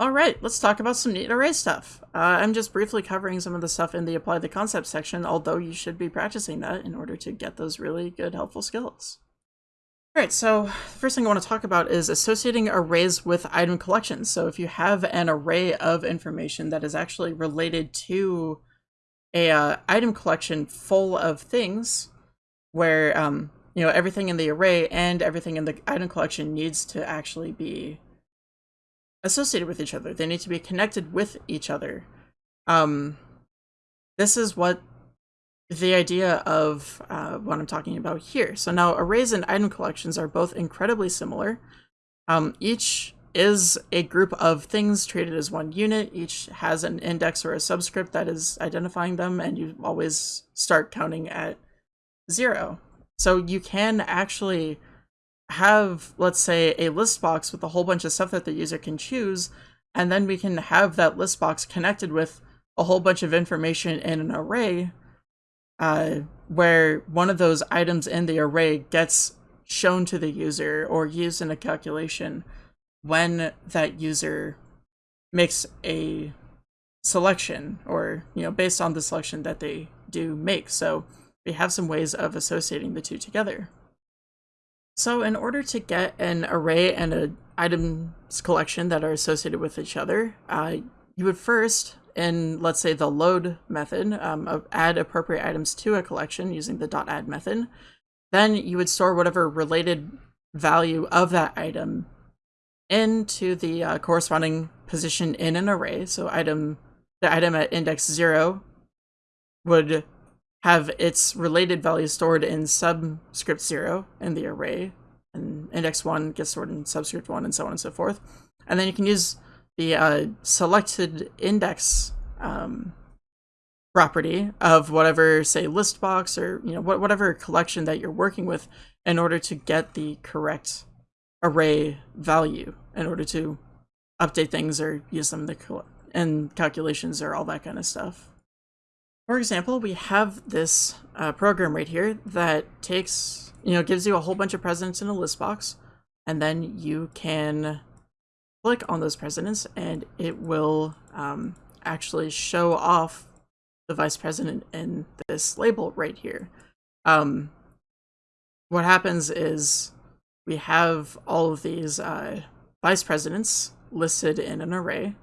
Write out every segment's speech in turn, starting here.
All right, let's talk about some neat array stuff. Uh, I'm just briefly covering some of the stuff in the apply the concept section, although you should be practicing that in order to get those really good, helpful skills. All right, so the first thing I want to talk about is associating arrays with item collections. So if you have an array of information that is actually related to a uh, item collection full of things, where um, you know everything in the array and everything in the item collection needs to actually be associated with each other. They need to be connected with each other. Um, this is what the idea of uh, what I'm talking about here. So now arrays and item collections are both incredibly similar. Um, each is a group of things treated as one unit. Each has an index or a subscript that is identifying them, and you always start counting at zero. So you can actually have, let's say, a list box with a whole bunch of stuff that the user can choose, and then we can have that list box connected with a whole bunch of information in an array, uh, where one of those items in the array gets shown to the user or used in a calculation when that user makes a selection or, you know, based on the selection that they do make. So we have some ways of associating the two together. So in order to get an array and an items collection that are associated with each other, uh, you would first, in let's say the load method, um, add appropriate items to a collection using the dot .add method. Then you would store whatever related value of that item into the uh, corresponding position in an array. So item the item at index zero would have its related value stored in subscript 0 in the array, and index 1 gets stored in subscript 1, and so on and so forth. And then you can use the uh, selected index um, property of whatever, say, list box or you know whatever collection that you're working with in order to get the correct array value in order to update things or use them in calculations or all that kind of stuff. For example, we have this uh, program right here that takes, you know, gives you a whole bunch of presidents in a list box, and then you can click on those presidents and it will um, actually show off the vice president in this label right here. Um, what happens is we have all of these uh, vice presidents listed in an array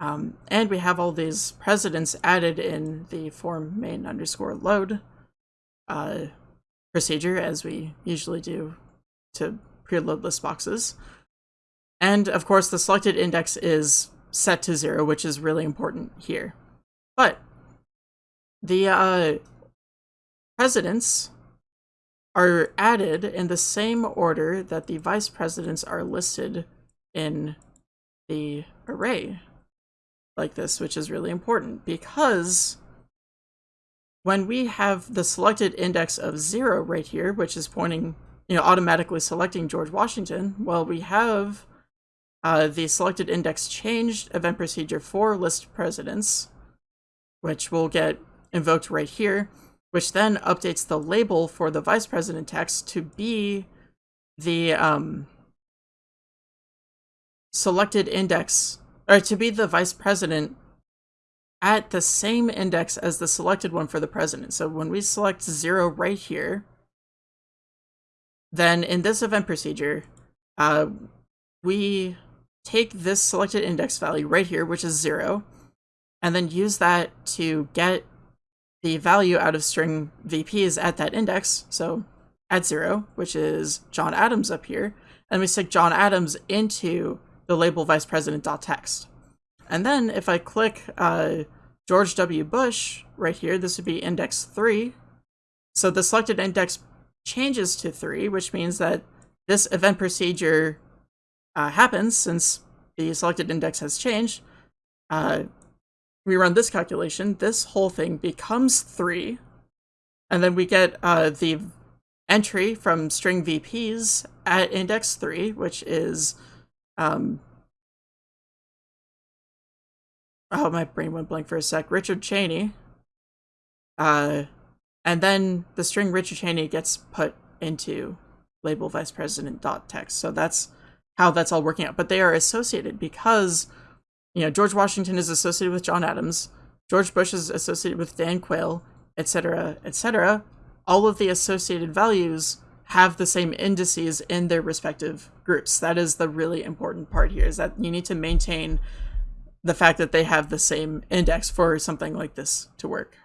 um, and we have all these presidents added in the form main underscore load uh, procedure, as we usually do to preload list boxes. And of course, the selected index is set to zero, which is really important here. But the uh, presidents are added in the same order that the vice presidents are listed in the array like this, which is really important because when we have the selected index of zero right here, which is pointing, you know, automatically selecting George Washington, well, we have uh, the selected index changed event procedure for list presidents, which will get invoked right here, which then updates the label for the vice president text to be the um, selected index or to be the vice president at the same index as the selected one for the president. So when we select zero right here, then in this event procedure, uh, we take this selected index value right here, which is zero, and then use that to get the value out of string VPs at that index. So at zero, which is John Adams up here, and we stick John Adams into the label vice president.text. And then if I click uh, George W. Bush right here, this would be index 3. So the selected index changes to 3, which means that this event procedure uh, happens since the selected index has changed. Uh, we run this calculation, this whole thing becomes 3, and then we get uh, the entry from string VPs at index 3, which is um, oh, my brain went blank for a sec. Richard Cheney. Uh, and then the string Richard Cheney gets put into label vice president dot text. So that's how that's all working out. But they are associated because you know, George Washington is associated with John Adams, George Bush is associated with Dan Quayle, etc., etc., all of the associated values have the same indices in their respective groups. That is the really important part here, is that you need to maintain the fact that they have the same index for something like this to work.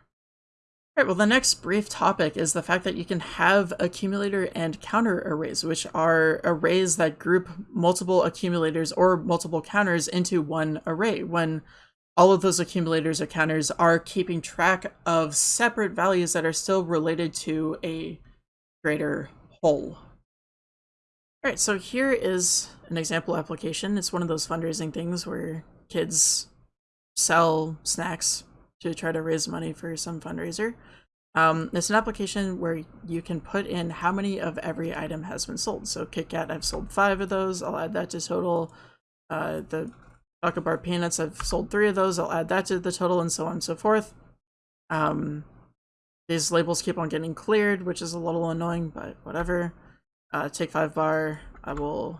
All right, well, the next brief topic is the fact that you can have accumulator and counter arrays, which are arrays that group multiple accumulators or multiple counters into one array when all of those accumulators or counters are keeping track of separate values that are still related to a greater whole. All right, so here is an example application. It's one of those fundraising things where kids sell snacks to try to raise money for some fundraiser. Um, it's an application where you can put in how many of every item has been sold. So KitKat, I've sold five of those. I'll add that to total. Uh, the Choco Bar Peanuts, I've sold three of those. I'll add that to the total and so on and so forth. Um, these labels keep on getting cleared, which is a little annoying, but whatever. Uh, take five bar, I will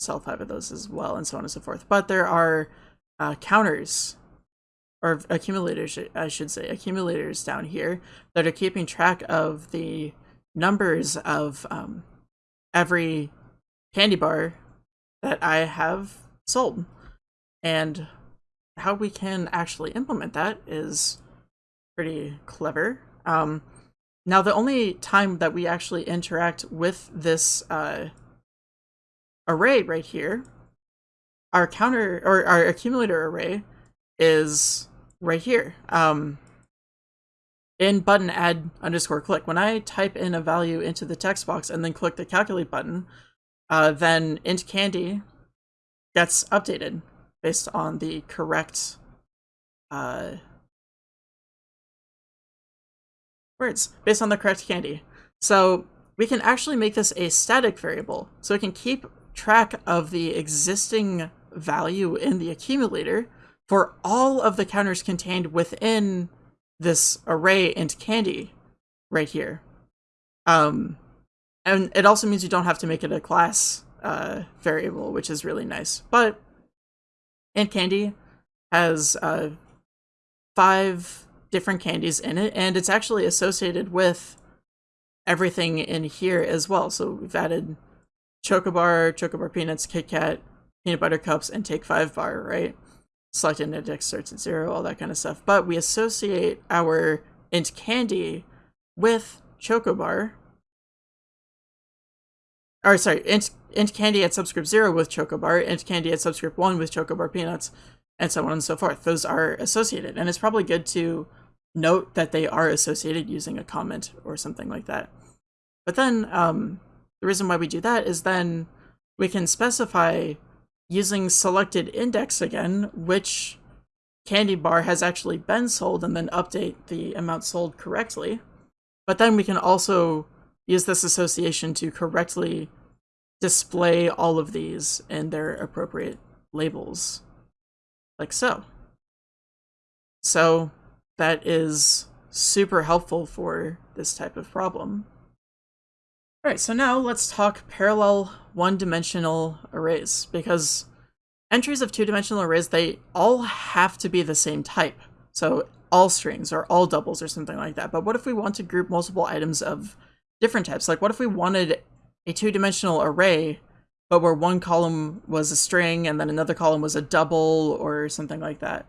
sell five of those as well, and so on and so forth. But there are uh, counters, or accumulators, I should say, accumulators down here that are keeping track of the numbers of um, every candy bar that I have sold. And how we can actually implement that is pretty clever. Um, now, the only time that we actually interact with this uh, array right here, our counter or our accumulator array is right here. Um, in button add underscore click. When I type in a value into the text box and then click the calculate button, uh, then int candy gets updated based on the correct uh, words, based on the correct candy. So we can actually make this a static variable. So it can keep track of the existing value in the accumulator for all of the counters contained within this array int candy right here. Um, and it also means you don't have to make it a class uh, variable, which is really nice. But int candy has uh, five different candies in it, and it's actually associated with everything in here as well. So we've added Chocobar, Chocobar Peanuts, Kit Kat, Peanut Butter Cups, and Take 5 Bar, right? Select index starts at zero, all that kind of stuff. But we associate our int candy with Chocobar. Or sorry, int, int candy at subscript zero with Chocobar, int candy at subscript one with Chocobar Peanuts, and so on and so forth. Those are associated. And it's probably good to note that they are associated using a comment or something like that. But then um, the reason why we do that is then we can specify using selected index again, which candy bar has actually been sold and then update the amount sold correctly. But then we can also use this association to correctly display all of these in their appropriate labels, like so. So that is super helpful for this type of problem. Alright, so now let's talk parallel one-dimensional arrays, because entries of two-dimensional arrays, they all have to be the same type. So all strings or all doubles or something like that. But what if we want to group multiple items of different types? Like what if we wanted a two-dimensional array, but where one column was a string and then another column was a double or something like that?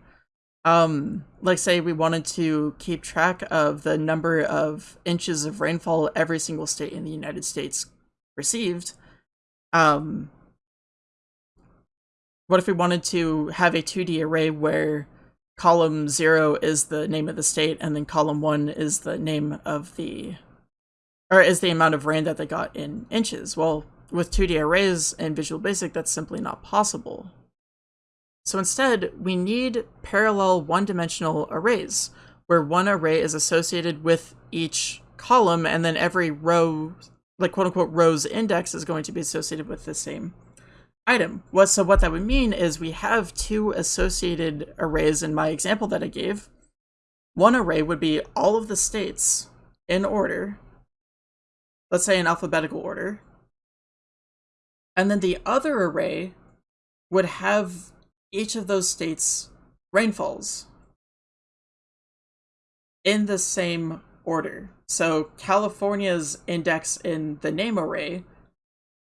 um, like say we wanted to keep track of the number of inches of rainfall every single state in the United States received, um, what if we wanted to have a 2D array where column 0 is the name of the state and then column 1 is the name of the or is the amount of rain that they got in inches? Well, with 2D arrays in Visual Basic, that's simply not possible. So instead, we need parallel one-dimensional arrays, where one array is associated with each column, and then every row, like quote-unquote row's index, is going to be associated with the same item. What, so what that would mean is we have two associated arrays in my example that I gave. One array would be all of the states in order, let's say in alphabetical order. And then the other array would have each of those states' rainfalls in the same order. So California's index in the name array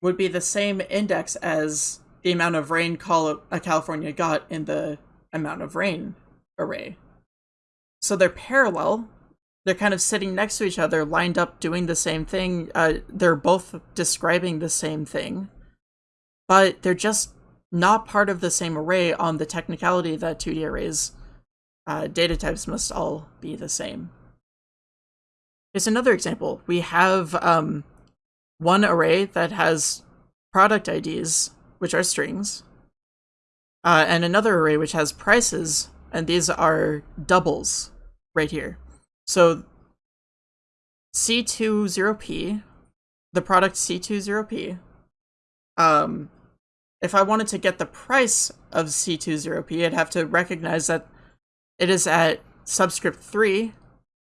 would be the same index as the amount of rain uh, California got in the amount of rain array. So they're parallel. They're kind of sitting next to each other, lined up, doing the same thing. Uh, they're both describing the same thing, but they're just not part of the same array on the technicality that 2D arrays uh, data types must all be the same. Here's another example. We have um, one array that has product IDs, which are strings, uh, and another array which has prices, and these are doubles right here. So C20P, the product C20P, um, if I wanted to get the price of C20P, I'd have to recognize that it is at subscript 3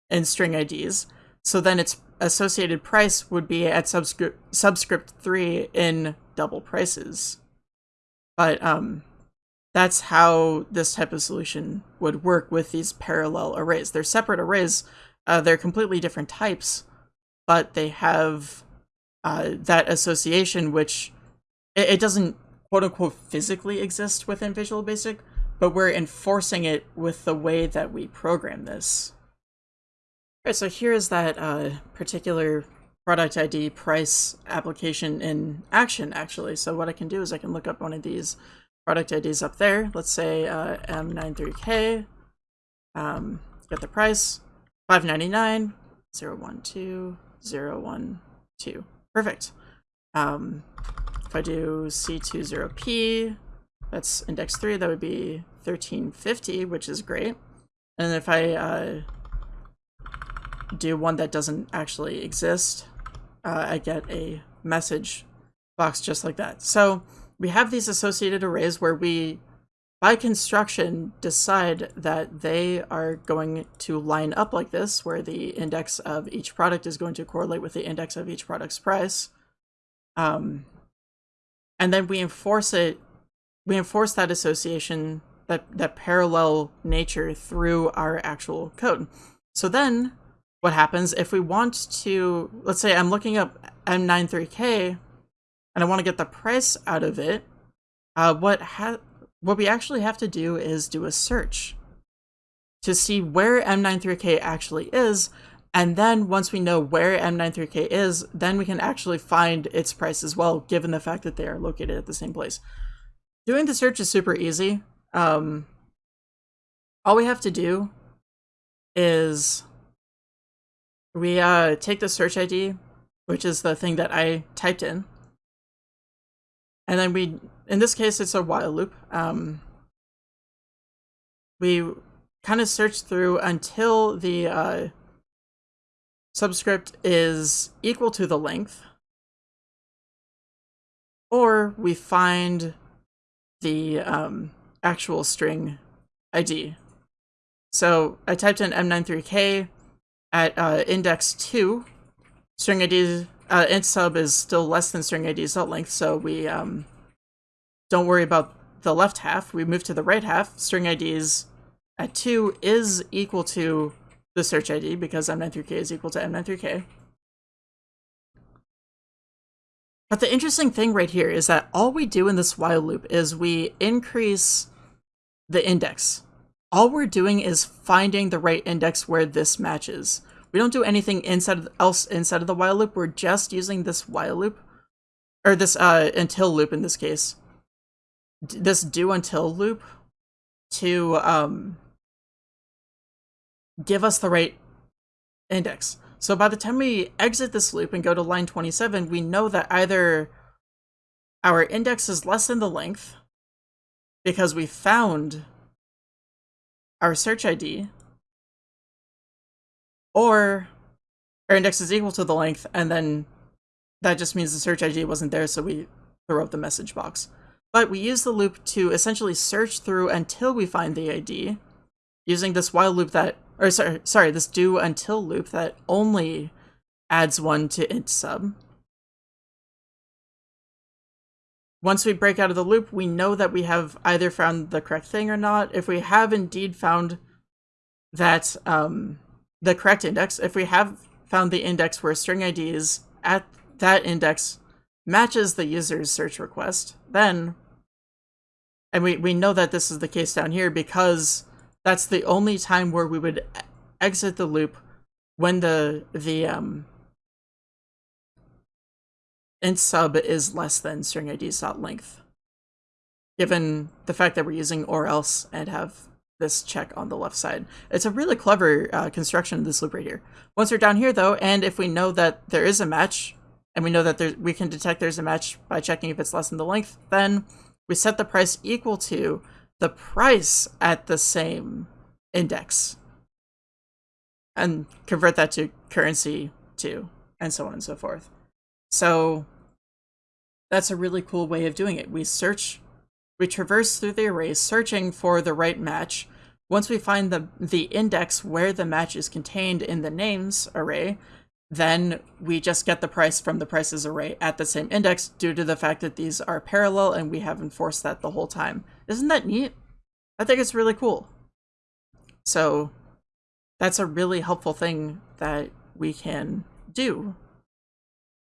in string IDs, so then its associated price would be at subscript subscript 3 in double prices. But um that's how this type of solution would work with these parallel arrays. They're separate arrays, uh, they're completely different types, but they have uh, that association which it, it doesn't quote unquote physically exist within Visual Basic, but we're enforcing it with the way that we program this. All right, so here is that uh, particular product ID price application in action, actually. So what I can do is I can look up one of these product IDs up there. Let's say uh, M93K, um, get the price, 599, 012, 012. Perfect. Um, if I do C20P, that's index 3, that would be 1350, which is great. And if I uh, do one that doesn't actually exist, uh, I get a message box just like that. So we have these associated arrays where we, by construction, decide that they are going to line up like this, where the index of each product is going to correlate with the index of each product's price. Um, and then we enforce it, we enforce that association that, that parallel nature through our actual code. So then what happens if we want to, let's say I'm looking up M93K and I want to get the price out of it, uh, what, ha what we actually have to do is do a search to see where M93K actually is. And then once we know where M93K is, then we can actually find its price as well, given the fact that they are located at the same place. Doing the search is super easy. Um, all we have to do is we uh, take the search ID, which is the thing that I typed in, and then we, in this case, it's a while loop. Um, we kind of search through until the uh, subscript is equal to the length, or we find the um, actual string ID. So I typed in M93K at uh, index 2. String ID uh, int sub is still less than string ID's length, so we um, don't worry about the left half. We move to the right half. String IDs at 2 is equal to the search ID because M93K is equal to M93K. But the interesting thing right here is that all we do in this while loop is we increase the index. All we're doing is finding the right index where this matches. We don't do anything inside of, else inside of the while loop. We're just using this while loop, or this uh, until loop in this case, this do until loop to um, give us the right index. So by the time we exit this loop and go to line 27, we know that either our index is less than the length because we found our search ID, or our index is equal to the length, and then that just means the search ID wasn't there, so we throw up the message box. But we use the loop to essentially search through until we find the ID, using this while loop that or sorry, sorry, this do until loop that only adds one to int sub. once we break out of the loop, we know that we have either found the correct thing or not. If we have indeed found that um, the correct index, if we have found the index where string IDs at that index matches the user's search request, then, and we, we know that this is the case down here because that's the only time where we would exit the loop when the, the, um, int sub is less than string IDs dot length, given the fact that we're using or else and have this check on the left side. It's a really clever uh, construction of this loop right here. Once we're down here though, and if we know that there is a match, and we know that there, we can detect there's a match by checking if it's less than the length, then we set the price equal to the price at the same index and convert that to currency too, and so on and so forth. So that's a really cool way of doing it. We search, we traverse through the array searching for the right match. Once we find the, the index where the match is contained in the names array, then we just get the price from the prices array at the same index due to the fact that these are parallel and we have enforced that the whole time. Isn't that neat? I think it's really cool. So that's a really helpful thing that we can do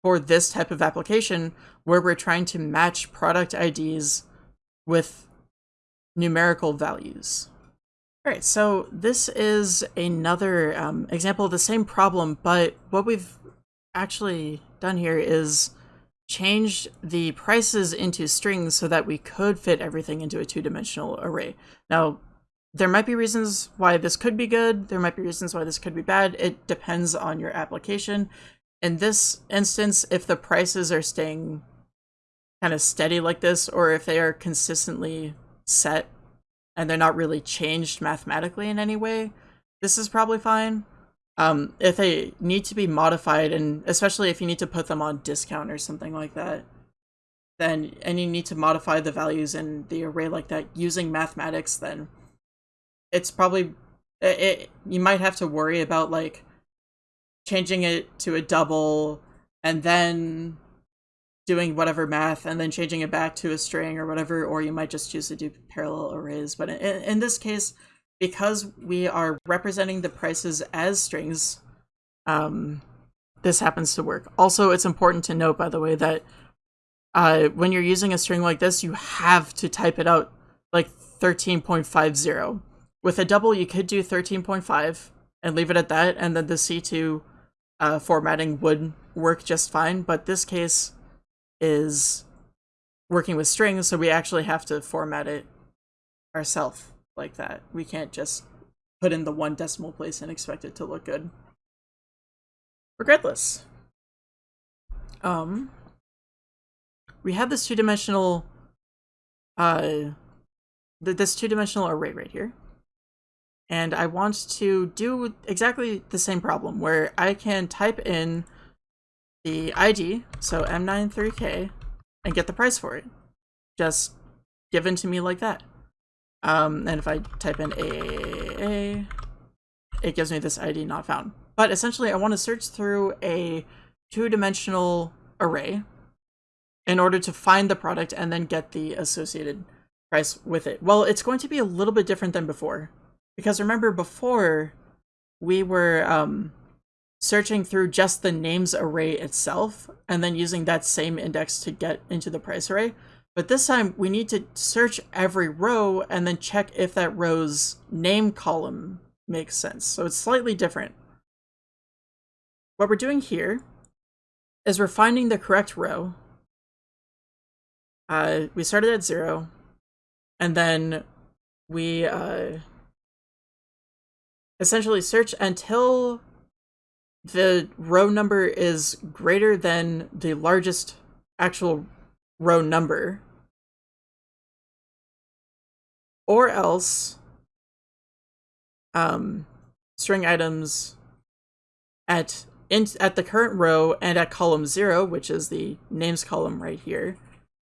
for this type of application where we're trying to match product IDs with numerical values. All right, so this is another um, example of the same problem, but what we've actually done here is changed the prices into strings so that we could fit everything into a two-dimensional array. Now, there might be reasons why this could be good, there might be reasons why this could be bad. It depends on your application in this instance, if the prices are staying kind of steady like this, or if they are consistently set and they're not really changed mathematically in any way, this is probably fine. Um, if they need to be modified, and especially if you need to put them on discount or something like that, then and you need to modify the values in the array like that using mathematics, then it's probably it, it you might have to worry about like changing it to a double, and then doing whatever math, and then changing it back to a string or whatever, or you might just choose to do parallel arrays. But in, in this case, because we are representing the prices as strings, um, this happens to work. Also, it's important to note, by the way, that uh, when you're using a string like this, you have to type it out like 13.50. With a double, you could do 13.5 and leave it at that, and then the C2 uh, formatting would work just fine, but this case is working with strings, so we actually have to format it ourselves like that. We can't just put in the one decimal place and expect it to look good. Regardless, um, we have this two-dimensional, uh, this two-dimensional array right here and I want to do exactly the same problem where I can type in the ID, so M93K, and get the price for it. Just given to me like that. Um, and if I type in AAA, it gives me this ID not found. But essentially, I want to search through a two-dimensional array in order to find the product and then get the associated price with it. Well, it's going to be a little bit different than before because remember before we were um, searching through just the names array itself and then using that same index to get into the price array. But this time we need to search every row and then check if that row's name column makes sense. So it's slightly different. What we're doing here is we're finding the correct row. Uh, we started at zero and then we uh, essentially search until the row number is greater than the largest actual row number. Or else um, string items at in, at the current row and at column 0, which is the names column right here,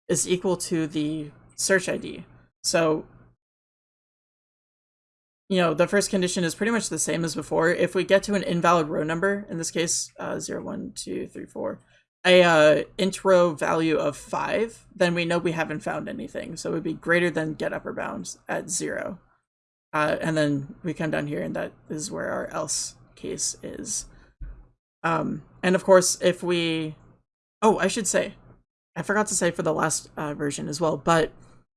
is equal to the search ID. So you know, the first condition is pretty much the same as before. If we get to an invalid row number, in this case, uh, 0, 1, 2, 3, 4, a uh, int row value of 5, then we know we haven't found anything. So it would be greater than get upper bounds at 0. Uh, and then we come down here and that is where our else case is. Um, and of course, if we... Oh, I should say, I forgot to say for the last uh, version as well, but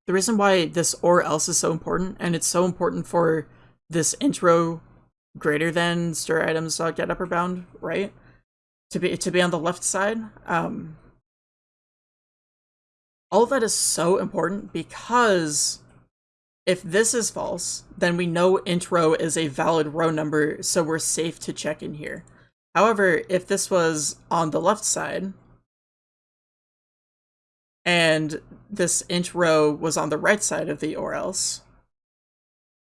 the reason why this or else is so important, and it's so important for this int row greater than stir items get upper bound, right? To be to be on the left side. Um, all of that is so important because if this is false, then we know int row is a valid row number, so we're safe to check in here. However, if this was on the left side, and this int row was on the right side of the or else,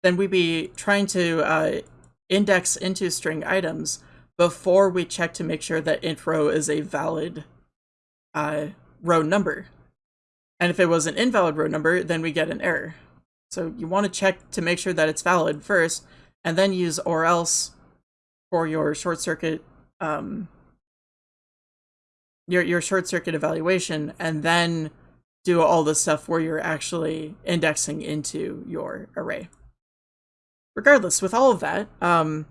then we'd be trying to uh, index into string items before we check to make sure that int row is a valid uh, row number. And if it was an invalid row number, then we get an error. So you want to check to make sure that it's valid first, and then use or else for your short circuit um, your your short circuit evaluation and then do all the stuff where you're actually indexing into your array. Regardless, with all of that, um,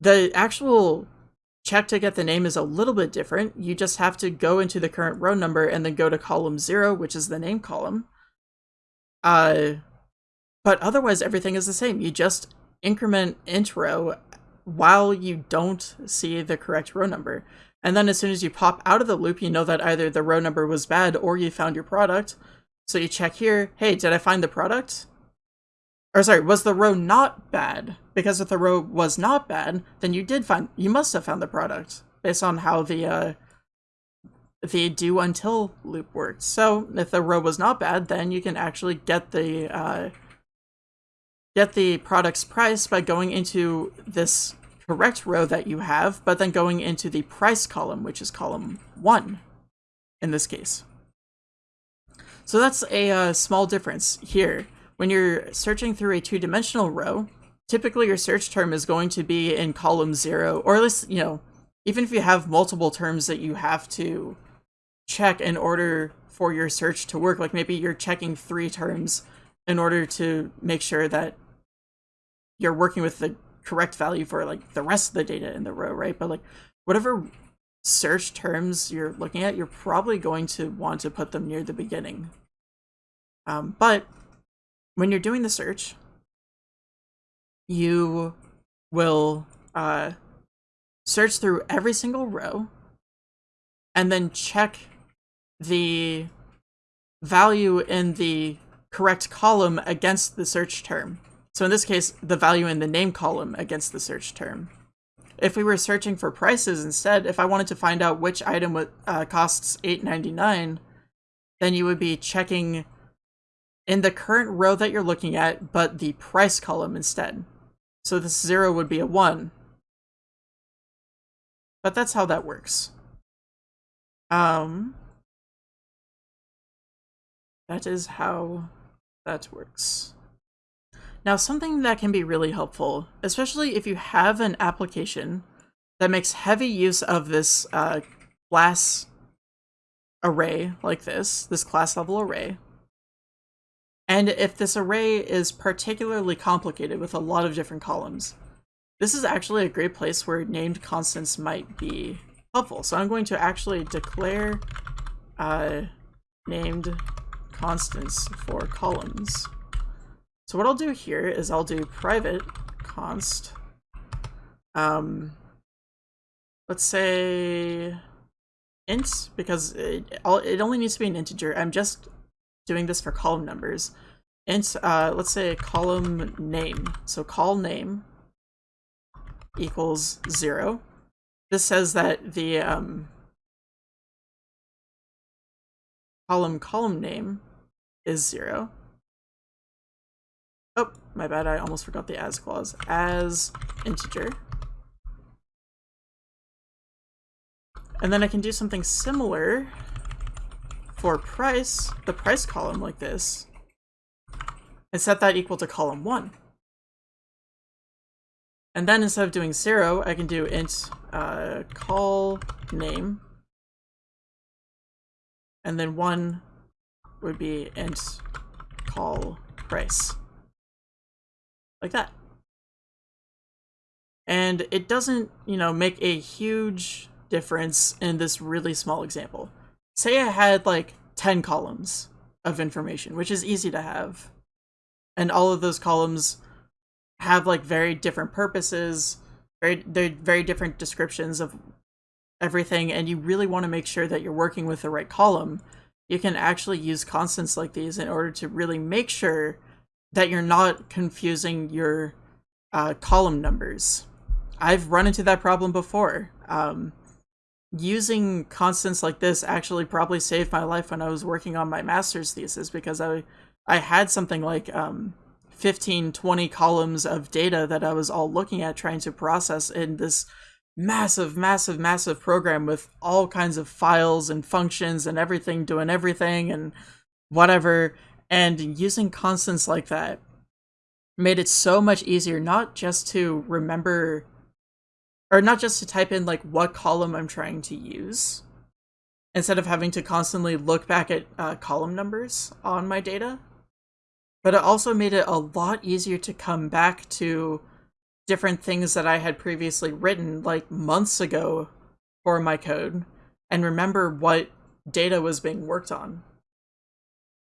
the actual check to get the name is a little bit different. You just have to go into the current row number and then go to column zero, which is the name column. Uh, but otherwise, everything is the same. You just increment int row while you don't see the correct row number. And then as soon as you pop out of the loop, you know that either the row number was bad or you found your product. So you check here, hey, did I find the product? Or sorry, was the row not bad? Because if the row was not bad, then you did find, you must have found the product based on how the, uh, the do until loop worked. So if the row was not bad, then you can actually get the, uh, get the product's price by going into this correct row that you have, but then going into the price column, which is column 1 in this case. So that's a uh, small difference here. When you're searching through a two-dimensional row, typically your search term is going to be in column 0, or at least, you know, even if you have multiple terms that you have to check in order for your search to work, like maybe you're checking three terms in order to make sure that you're working with the correct value for like the rest of the data in the row, right? But like whatever search terms you're looking at, you're probably going to want to put them near the beginning. Um, but when you're doing the search, you will uh, search through every single row and then check the value in the correct column against the search term. So in this case, the value in the name column against the search term. If we were searching for prices instead, if I wanted to find out which item uh, costs $8.99, then you would be checking in the current row that you're looking at, but the price column instead. So this zero would be a one. But that's how that works. Um, that is how that works. Now, something that can be really helpful, especially if you have an application that makes heavy use of this uh, class array like this, this class level array, and if this array is particularly complicated with a lot of different columns, this is actually a great place where named constants might be helpful. So I'm going to actually declare uh, named constants for columns. So what I'll do here is I'll do private const, um, let's say int, because it, it only needs to be an integer. I'm just doing this for column numbers. And uh, let's say column name. So call name equals zero. This says that the um, column column name is zero. Oh, my bad, I almost forgot the as clause. As integer. And then I can do something similar for price, the price column like this, and set that equal to column 1. And then instead of doing 0, I can do int uh, call name and then one would be int call price. Like that. And it doesn't, you know, make a huge difference in this really small example. Say I had like 10 columns of information, which is easy to have. And all of those columns have like very different purposes, very they're very different descriptions of everything, and you really want to make sure that you're working with the right column. You can actually use constants like these in order to really make sure that you're not confusing your uh, column numbers. I've run into that problem before. Um, using constants like this actually probably saved my life when I was working on my master's thesis because I I had something like um, 15, 20 columns of data that I was all looking at trying to process in this massive, massive, massive program with all kinds of files and functions and everything doing everything and whatever. And using constants like that made it so much easier not just to remember or not just to type in like what column I'm trying to use instead of having to constantly look back at uh, column numbers on my data. But it also made it a lot easier to come back to different things that I had previously written like months ago for my code and remember what data was being worked on.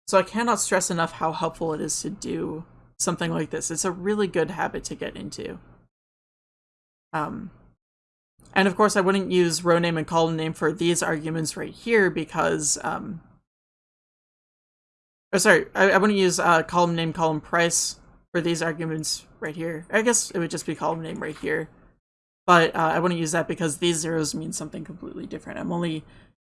So I cannot stress enough how helpful it is to do something like this. It's a really good habit to get into. Um, and of course, I wouldn't use row name and column name for these arguments right here because, um, oh, sorry, I, I wouldn't use uh, column name, column price for these arguments right here. I guess it would just be column name right here. But uh, I wouldn't use that because these zeros mean something completely different. I'm only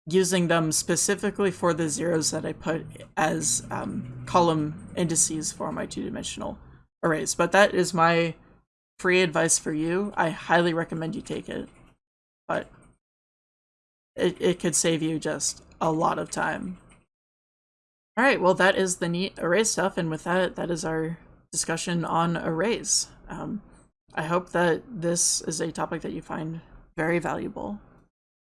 using them specifically for the zeros that I put as um, column indices for my two-dimensional arrays. But that is my free advice for you. I highly recommend you take it but it, it could save you just a lot of time. Alright, well that is the neat array stuff, and with that, that is our discussion on arrays. Um, I hope that this is a topic that you find very valuable.